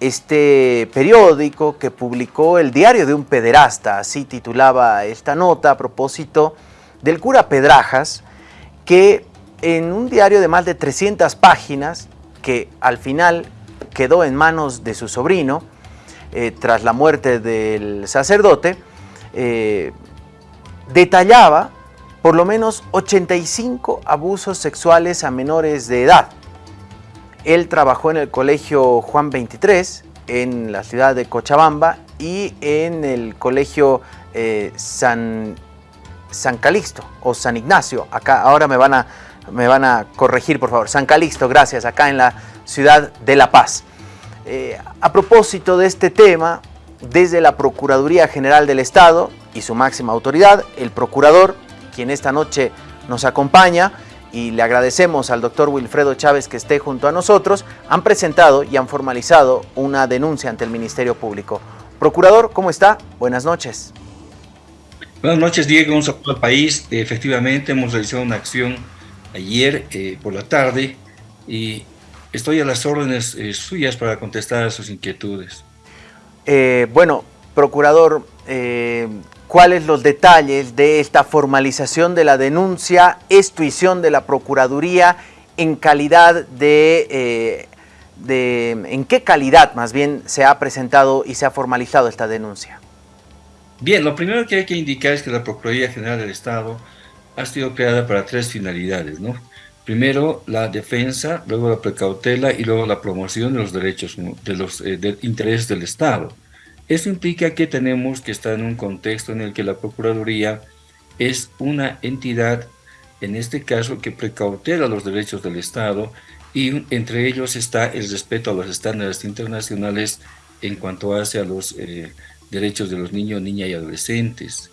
este periódico que publicó el diario de un pederasta, así titulaba esta nota a propósito del cura Pedrajas, que en un diario de más de 300 páginas, que al final quedó en manos de su sobrino, eh, tras la muerte del sacerdote, eh, detallaba por lo menos 85 abusos sexuales a menores de edad. Él trabajó en el colegio Juan 23, en la ciudad de Cochabamba, y en el colegio eh, San, San Calixto o San Ignacio. Acá ahora me van, a, me van a corregir, por favor. San Calixto, gracias, acá en la ciudad de La Paz. Eh, a propósito de este tema, desde la Procuraduría General del Estado y su máxima autoridad, el procurador, quien esta noche nos acompaña, y le agradecemos al doctor Wilfredo Chávez que esté junto a nosotros, han presentado y han formalizado una denuncia ante el Ministerio Público. Procurador, ¿cómo está? Buenas noches. Buenas noches, Diego. Un saludo al país. Efectivamente, hemos realizado una acción ayer eh, por la tarde y estoy a las órdenes eh, suyas para contestar a sus inquietudes. Eh, bueno, Procurador, cuáles los detalles de esta formalización de la denuncia, estuición de la Procuraduría en calidad eh, de, en qué calidad más bien se ha presentado y se ha formalizado esta denuncia. Bien, lo primero que hay que indicar es que la Procuraduría General del Estado ha sido creada para tres finalidades, ¿no? Primero, la defensa, luego la precautela y luego la promoción de los derechos, de los eh, intereses del Estado. Eso implica que tenemos que estar en un contexto en el que la Procuraduría es una entidad, en este caso, que precautela los derechos del Estado y entre ellos está el respeto a los estándares internacionales en cuanto hace a los eh, derechos de los niños, niñas y adolescentes.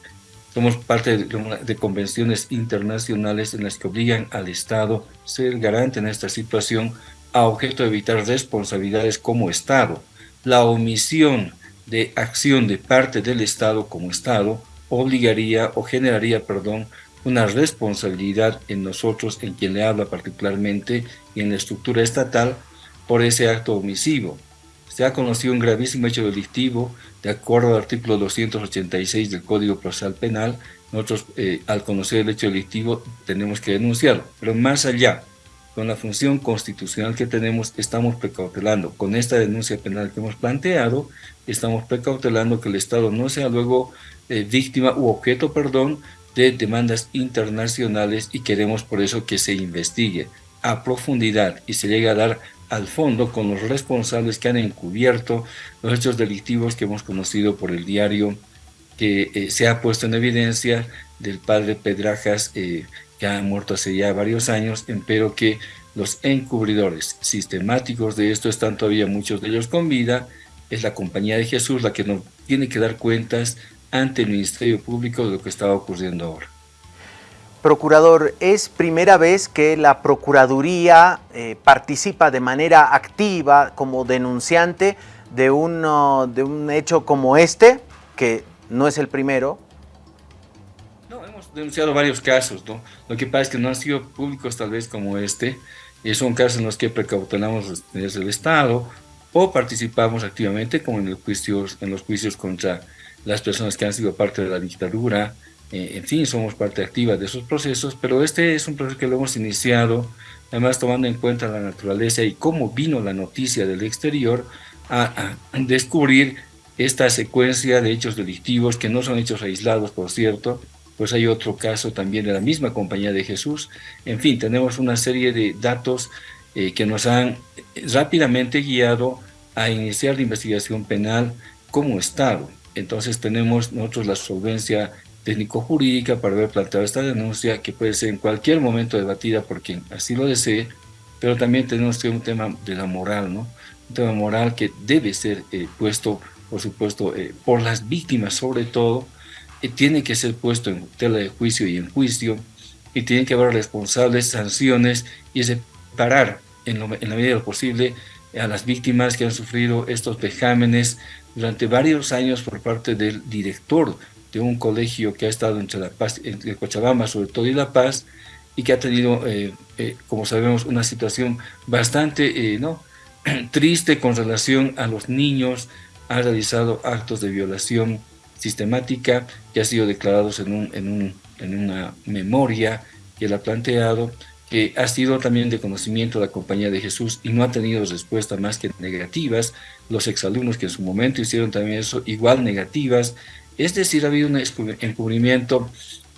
Somos parte de, de, convenciones internacionales en las que obligan al Estado a ser garante en esta situación a objeto de evitar responsabilidades como Estado. La omisión de acción de parte del Estado como Estado obligaría o generaría, perdón, una responsabilidad en nosotros, en quien le habla particularmente, y en la estructura estatal, por ese acto omisivo. Se ha conocido un gravísimo hecho delictivo, de acuerdo al artículo 286 del Código Procesal Penal, nosotros eh, al conocer el hecho delictivo tenemos que denunciarlo, pero más allá, con la función constitucional que tenemos, estamos precautelando. Con esta denuncia penal que hemos planteado, estamos precautelando que el Estado no sea luego eh, víctima u objeto, perdón, de demandas internacionales y queremos por eso que se investigue a profundidad y se llegue a dar al fondo con los responsables que han encubierto los hechos delictivos que hemos conocido por el diario que eh, se ha puesto en evidencia del padre Pedrajas, eh, que ha muerto hace ya varios años, pero que los encubridores sistemáticos de esto están todavía muchos de ellos con vida, es la Compañía de Jesús la que nos tiene que dar cuentas ante el Ministerio Público de lo que está ocurriendo ahora. Procurador, es primera vez que la Procuraduría eh, participa de manera activa como denunciante de, de un hecho como este, que no es el primero, denunciado varios casos, ¿no? Lo que pasa es que no han sido públicos tal vez como este, y son casos en los que precautelamos desde el Estado o participamos activamente como en, juicios, en los juicios contra las personas que han sido parte de la dictadura, eh, en fin, somos parte activa de esos procesos, pero este es un proceso que lo hemos iniciado, además tomando en cuenta la naturaleza y cómo vino la noticia del exterior a, a descubrir esta secuencia de hechos delictivos, que no son hechos aislados, por cierto, pues hay otro caso también de la misma Compañía de Jesús. En fin, tenemos una serie de datos eh, que nos han rápidamente guiado a iniciar la investigación penal como Estado. Entonces tenemos nosotros la solvencia técnico-jurídica para haber planteado esta denuncia que puede ser en cualquier momento debatida por quien así lo desee, pero también tenemos un tema de la moral, ¿no? Un tema moral que debe ser eh, puesto, por supuesto, eh, por las víctimas sobre todo, tiene que ser puesto en tela de juicio y en juicio, y tiene que haber responsables, sanciones y separar en, en la medida de lo posible a las víctimas que han sufrido estos vejámenes durante varios años por parte del director de un colegio que ha estado entre La Paz, entre Cochabamba sobre todo y La Paz, y que ha tenido, eh, eh, como sabemos, una situación bastante eh, triste con relación a los niños, ha realizado actos de violación sistemática que ha sido declarados en, un, en, un, en una memoria que él ha planteado, que ha sido también de conocimiento de la Compañía de Jesús y no ha tenido respuesta más que negativas, los exalumnos que en su momento hicieron también eso, igual negativas, es decir, ha habido un encubrimiento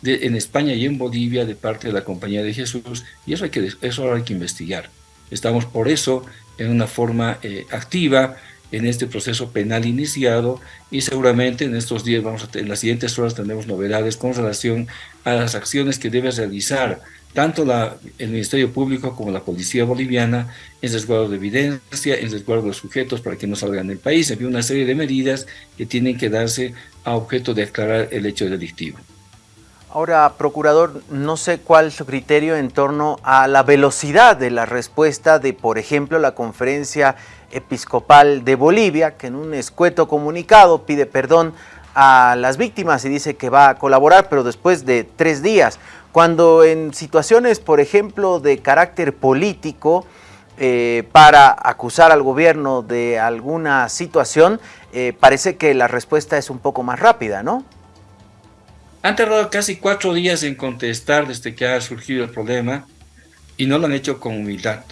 en España y en Bolivia de parte de la Compañía de Jesús y eso hay que, eso hay que investigar. Estamos por eso en una forma eh, activa en este proceso penal iniciado y seguramente en estos días, vamos a, en las siguientes horas tendremos novedades con relación a las acciones que debe realizar tanto la, el Ministerio Público como la Policía Boliviana en resguardo de evidencia, en resguardo de sujetos para que no salgan del país. Hay una serie de medidas que tienen que darse a objeto de aclarar el hecho delictivo. Ahora, Procurador, no sé cuál es su criterio en torno a la velocidad de la respuesta de, por ejemplo, la Conferencia Episcopal de Bolivia, que en un escueto comunicado pide perdón a las víctimas y dice que va a colaborar, pero después de tres días. Cuando en situaciones, por ejemplo, de carácter político, eh, para acusar al gobierno de alguna situación, eh, parece que la respuesta es un poco más rápida, ¿no? Han tardado casi cuatro días en contestar desde que ha surgido el problema y no lo han hecho con humildad,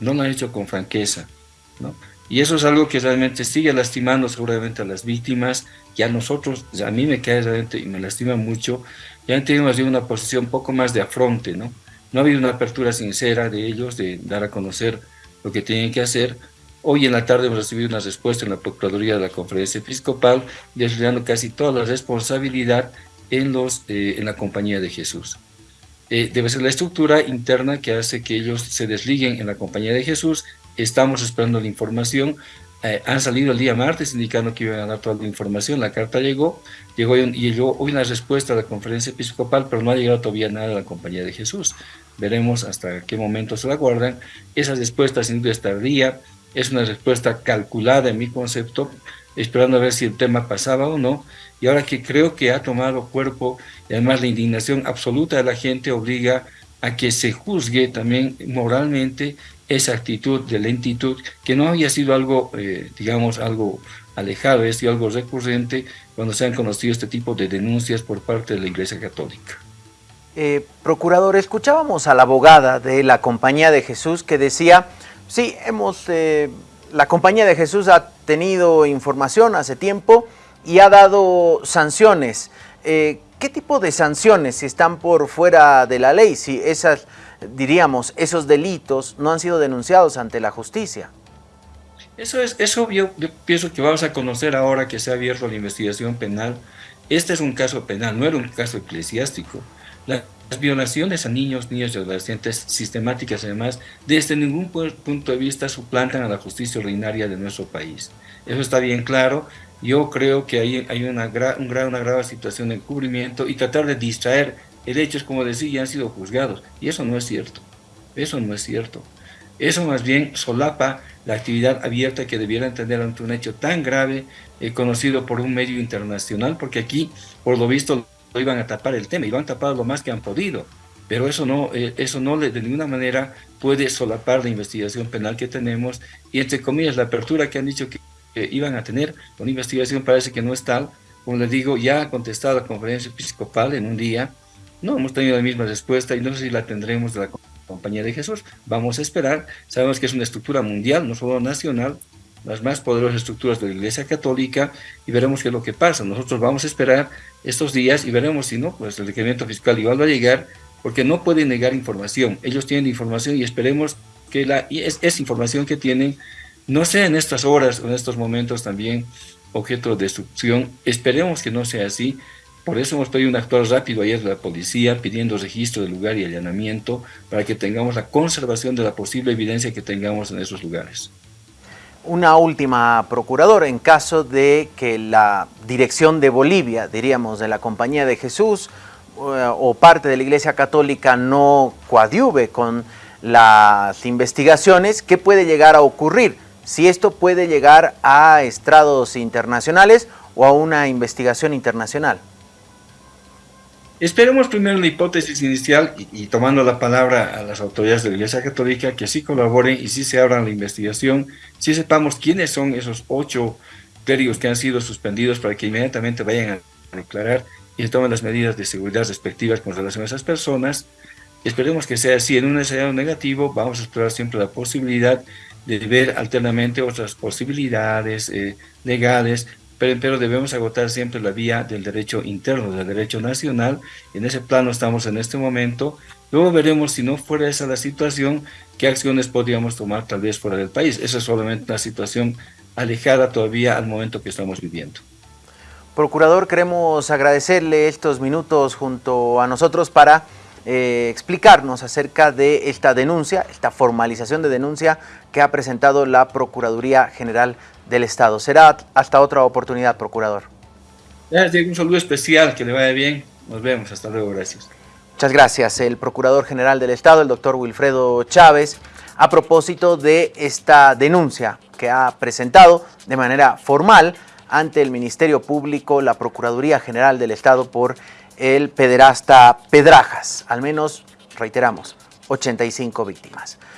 no lo han hecho con franqueza. ¿no? Y eso es algo que realmente sigue lastimando seguramente a las víctimas y a nosotros, a mí me cae realmente y me lastima mucho, ya han tenido una posición un poco más de afronte, ¿no? No ha habido una apertura sincera de ellos de dar a conocer lo que tienen que hacer. Hoy en la tarde hemos recibido una respuesta en la Procuraduría de la Conferencia Episcopal, desviando casi toda la responsabilidad en, los, eh, en la compañía de Jesús. Eh, debe ser la estructura interna que hace que ellos se desliguen en la compañía de Jesús. Estamos esperando la información. Eh, han salido el día martes indicando que iban a dar toda la información. La carta llegó, llegó y llegó hoy una respuesta de la conferencia episcopal, pero no ha llegado todavía nada de la compañía de Jesús. Veremos hasta qué momento se la guardan. Esa respuesta sin duda es tardía, es una respuesta calculada en mi concepto, esperando a ver si el tema pasaba o no, y ahora que creo que ha tomado cuerpo, y además la indignación absoluta de la gente obliga a que se juzgue también moralmente esa actitud de lentitud, que no había sido algo, eh, digamos, algo alejado, es algo recurrente cuando se han conocido este tipo de denuncias por parte de la Iglesia Católica. Eh, procurador, escuchábamos a la abogada de la Compañía de Jesús que decía, sí, hemos... Eh, la Compañía de Jesús ha tenido información hace tiempo y ha dado sanciones. Eh, ¿Qué tipo de sanciones están por fuera de la ley? Si esas, diríamos, esos delitos no han sido denunciados ante la justicia. Eso es, eso yo, pienso que vamos a conocer ahora que se ha abierto la investigación penal. Este es un caso penal, no era un caso eclesiástico. Las violaciones a niños, niños y adolescentes sistemáticas además, desde ningún punto de vista suplantan a la justicia ordinaria de nuestro país. Eso está bien claro. Yo creo que hay, hay una, un una grave situación de encubrimiento y tratar de distraer el hecho es como decir, ya han sido juzgados. Y eso no es cierto. Eso no es cierto. Eso más bien solapa la actividad abierta que debiera tener ante un hecho tan grave, eh, conocido por un medio internacional, porque aquí, por lo visto, iban a tapar el tema y lo han tapado lo más que han podido. Pero eso no, eh, eso no de ninguna manera puede solapar la investigación penal que tenemos y, entre comillas, la apertura que han dicho que iban a tener, una investigación parece que no es tal. Como les digo, ya ha contestado la conferencia episcopal en un día, no hemos tenido la misma respuesta y no sé si la tendremos de la compañía de Jesús. Vamos a esperar, sabemos que es una estructura mundial, no solo nacional, las más poderosas estructuras de la Iglesia Católica y veremos qué es lo que pasa. Nosotros vamos a esperar estos días y veremos si no, pues el requerimiento fiscal igual va a llegar porque no pueden negar información. Ellos tienen información y esperemos que la, y es, es información que tienen no sea en estas horas o en estos momentos también objeto de destrucción. Esperemos que no sea así. Por eso hemos pedido un actual rápido ayer de la policía pidiendo registro del lugar y allanamiento para que tengamos la conservación de la posible evidencia que tengamos en esos lugares. Una última, procurador, en caso de que la dirección de Bolivia, diríamos, de la Compañía de Jesús eh, o parte de la Iglesia Católica no coadyuve con las investigaciones, ¿qué puede llegar a ocurrir? Si esto puede llegar a estrados internacionales o a una investigación internacional. Esperemos primero la hipótesis inicial y, tomando la palabra a las autoridades de la Iglesia Católica que sí colaboren y sí se abran la investigación, sí sepamos quiénes son esos ocho clérigos que han sido suspendidos para que inmediatamente vayan a declarar y tomen las medidas de seguridad respectivas con relación a esas personas. Esperemos que sea así. En un escenario negativo vamos a explorar siempre la posibilidad de ver alternamente otras posibilidades eh, legales pero, debemos agotar siempre la vía del derecho interno, del derecho nacional. En ese plano estamos en este momento. Luego veremos, si no fuera esa la situación, qué acciones podríamos tomar tal vez fuera del país. Esa es solamente una situación alejada todavía al momento que estamos viviendo. Procurador, queremos agradecerle estos minutos junto a nosotros para eh, explicarnos acerca de esta denuncia, esta formalización de denuncia que ha presentado la Procuraduría General del Estado. Será hasta otra oportunidad, Procurador. Gracias, un saludo especial, que le vaya bien. Nos vemos, hasta luego, gracias. Muchas gracias. El Procurador General del Estado, el doctor Wilfredo Chávez, a propósito de esta denuncia que ha presentado de manera formal ante el Ministerio Público, la Procuraduría General del Estado por el pederasta Pedrajas. Al menos, reiteramos, 85 víctimas.